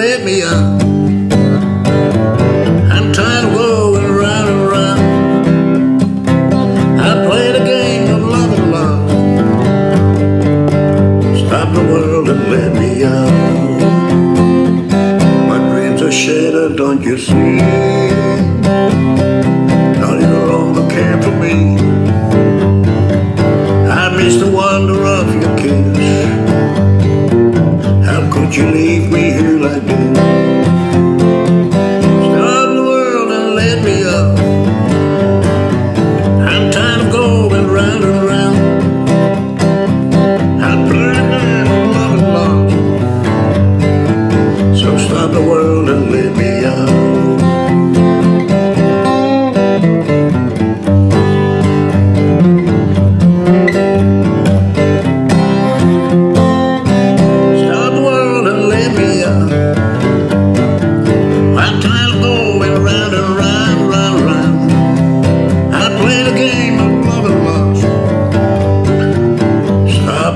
let me up. I'm tired of going round and round. I played a game of love and love. Stop the world and let me out. My dreams are shattered, don't you see?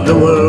the world.